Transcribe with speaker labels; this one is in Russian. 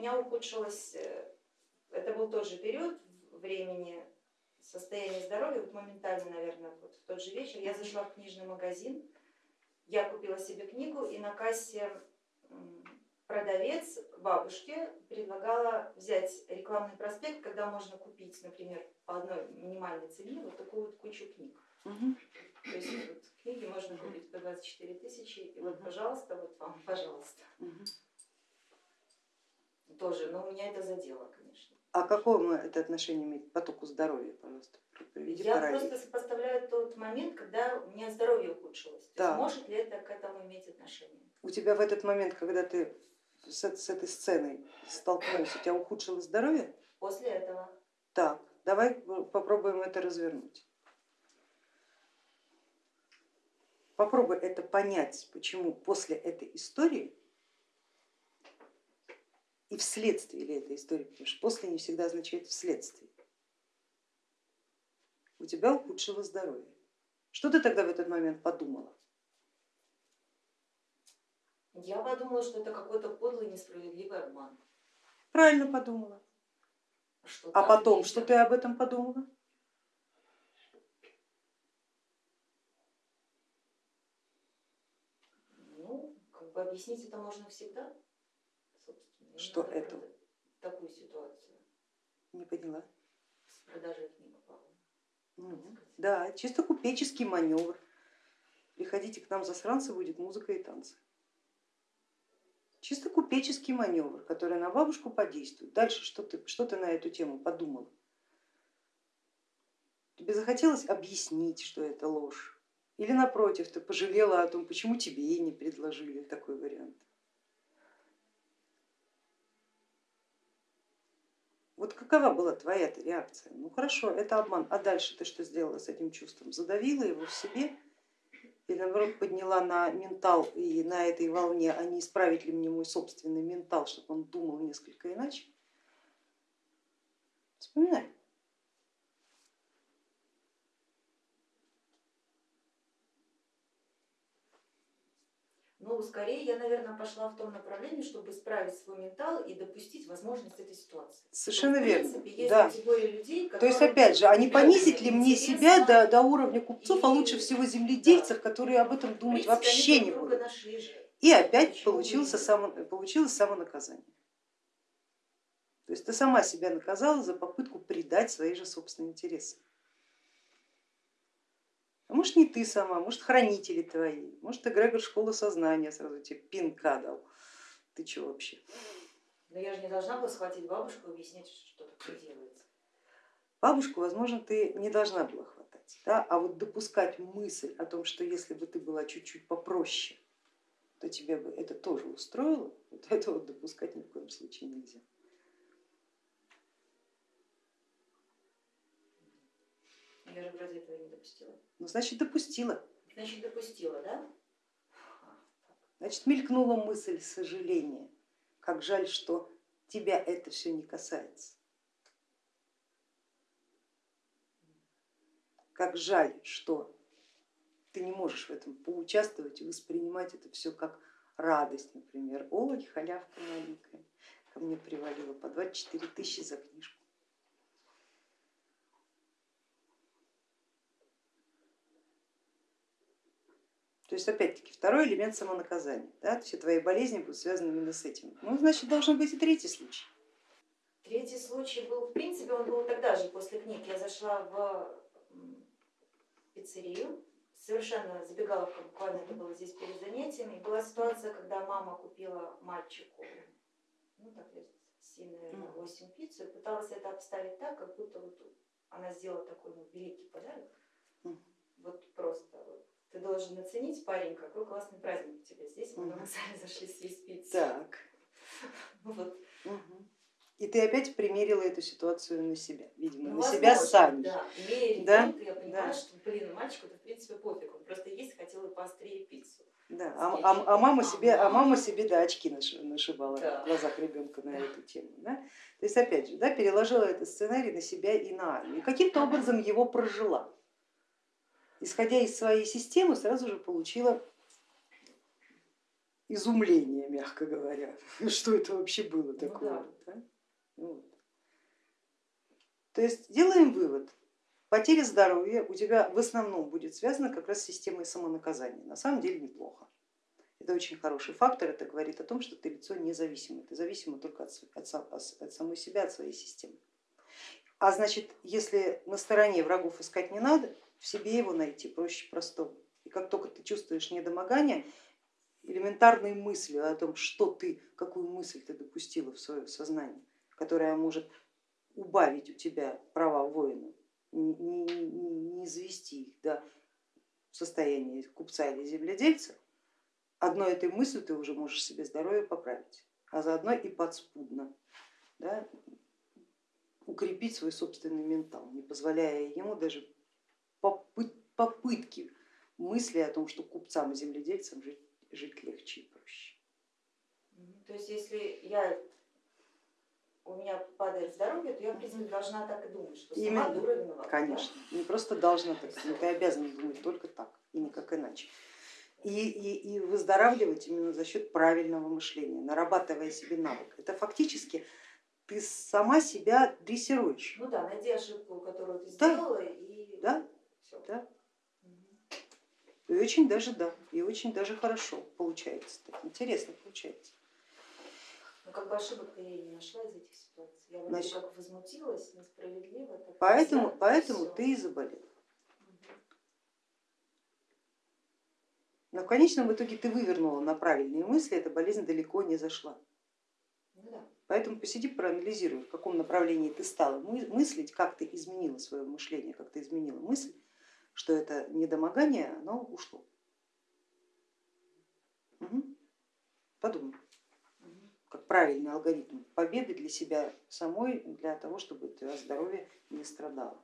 Speaker 1: меня ухудшилось, э, это был тот же период времени, состояние здоровья, вот моментально, наверное, вот в тот же вечер я зашла в книжный магазин, я купила себе книгу и на кассе продавец бабушке предлагала взять рекламный проспект, когда можно купить, например, по одной минимальной цене вот такую вот кучу книг. Угу. То есть вот, книги можно купить по 24 тысячи, и вот, пожалуйста, вот вам, пожалуйста. Угу. Тоже, но меня это задело, конечно.
Speaker 2: А какое это отношение имеет к потоку здоровья, пожалуйста?
Speaker 1: Я параллель. просто сопоставляю тот момент, когда у меня здоровье ухудшилось. Да. может ли это к этому иметь отношение?
Speaker 2: У тебя в этот момент, когда ты с, с этой сценой столкнулся, у тебя ухудшилось здоровье?
Speaker 1: После этого.
Speaker 2: Так, давай попробуем это развернуть. Попробуй это понять, почему после этой истории и вследствие ли этой истории, потому что после не всегда означает вследствие, у тебя ухудшилось здоровье. Что ты тогда в этот момент подумала?
Speaker 1: Я подумала, что это какой-то подлый несправедливый обман.
Speaker 2: Правильно подумала. Что а потом, что ты об этом подумала?
Speaker 1: бы объяснить это можно всегда.
Speaker 2: Что это?
Speaker 1: Такую ситуацию.
Speaker 2: Не поняла.
Speaker 1: С продажей книг.
Speaker 2: Ну, да, чисто купеческий маневр. Приходите к нам засранцы, будет музыка и танцы. Чисто купеческий маневр, который на бабушку подействует. Дальше что ты, что ты на эту тему подумала? Тебе захотелось объяснить, что это ложь? Или напротив, ты пожалела о том, почему тебе и не предложили такой вариант. Вот какова была твоя реакция? Ну хорошо, это обман, а дальше ты что сделала с этим чувством? Задавила его в себе или наоборот подняла на ментал и на этой волне, а не исправить ли мне мой собственный ментал, чтобы он думал несколько иначе? Вспоминай.
Speaker 1: Ну, скорее я, наверное, пошла в том направлении, чтобы исправить свой ментал и допустить возможность этой ситуации.
Speaker 2: Совершенно что, верно. Принципе, есть да. людей, То есть, опять же, а не понизить ли мне себя до, до уровня купцов, и... а лучше всего земледельцев, да. которые об этом думать принципе, вообще не будут. И опять получился само, получилось самонаказание. То есть ты сама себя наказала за попытку предать свои же собственные интересы. А может не ты сама, может хранители твои, может эгрегор школы сознания сразу тебе пинка дал. Ты что вообще?
Speaker 1: Но я же не должна была схватить бабушку и объяснять, что такое делается.
Speaker 2: Бабушку, возможно, ты не должна была хватать, да? а вот допускать мысль о том, что если бы ты была чуть-чуть попроще, то тебе бы это тоже устроило, вот этого вот допускать ни в коем случае нельзя.
Speaker 1: Я же вроде этого не допустила.
Speaker 2: Ну, значит, допустила.
Speaker 1: Значит, допустила, да?
Speaker 2: Значит, мелькнула мысль сожаления. Как жаль, что тебя это все не касается. Как жаль, что ты не можешь в этом поучаствовать и воспринимать это все как радость, например. Ой, халявка маленькая, ко мне привалила по 24 тысячи за книжку. То есть опять-таки второй элемент самонаказания. Да? Все твои болезни будут связаны именно с этим. Ну, значит, должен быть и третий случай.
Speaker 1: Третий случай был, в принципе, он был тогда же, после книг. Я зашла в пиццерию, совершенно забегаловка, буквально это было здесь перед занятиями. И была ситуация, когда мама купила мальчику, ну так лет 7, наверное, 8 пиццу, и пыталась это обставить так, как будто вот она сделала такой ну, великий подарок. Вот просто вот ты должен оценить, парень, какой классный праздник у тебя здесь. Мы на сами зашли съесть пиццу.
Speaker 2: Так. Вот. Угу. И ты опять примерила эту ситуацию на себя, видимо, ну, на себя сами.
Speaker 1: Да, имея да? я понимаю, да. что, блин, мальчику это в принципе пофиг, он просто есть хотел и поострее пиццу.
Speaker 2: Да, а, а, а мама себе, а мама себе да, очки нашивала да. в глазах ребенка на эту тему. Да? То есть опять же, да, переложила этот сценарий на себя и на Аню. Каким-то образом его прожила исходя из своей системы, сразу же получила изумления, мягко говоря, что это вообще было такое.
Speaker 1: Ну, да.
Speaker 2: Да? Вот. То есть делаем вывод, потеря здоровья у тебя в основном будет связана как раз с системой самонаказания. На самом деле неплохо. Это очень хороший фактор, это говорит о том, что ты лицо независимое, ты зависима только от, от, от самой себя, от своей системы. А значит, если на стороне врагов искать не надо, в себе его найти проще простого. И как только ты чувствуешь недомогание, элементарные мысли о том, что ты, какую мысль ты допустила в свое сознание, которая может убавить у тебя права воина, не, не, не завести их до состояния купца или земледельца, одной этой мыслью ты уже можешь себе здоровье поправить, а заодно и подспудно да, укрепить свой собственный ментал, не позволяя ему даже попытки мысли о том, что купцам и земледельцам жить, жить легче и проще.
Speaker 1: То есть если я у меня падает здоровье, то я в принципе должна так и думать, что сама Именно. дура виновата.
Speaker 2: Конечно, не просто должна так, но ты обязана думать только так и никак иначе. И, и, и выздоравливать именно за счет правильного мышления, нарабатывая себе навык. Это фактически ты сама себя дрессируешь.
Speaker 1: Ну да, найди ошибку, которую ты сделала да. и
Speaker 2: да. Да. И очень даже да, и очень даже хорошо получается, так интересно получается.
Speaker 1: Ну как бы ошибок-то я не нашла из этих ситуаций. Я вроде Значит, как возмутилась, несправедливо. Так
Speaker 2: поэтому взяла, поэтому ты и заболел. Но в конечном итоге ты вывернула на правильные мысли, эта болезнь далеко не зашла.
Speaker 1: Ну, да.
Speaker 2: Поэтому посиди, проанализируй, в каком направлении ты стала мыслить, как ты изменила свое мышление, как ты изменила мысль, что это недомогание, оно ушло. Угу. Подумай как правильный алгоритм победы для себя самой, для того, чтобы твое здоровье не страдало.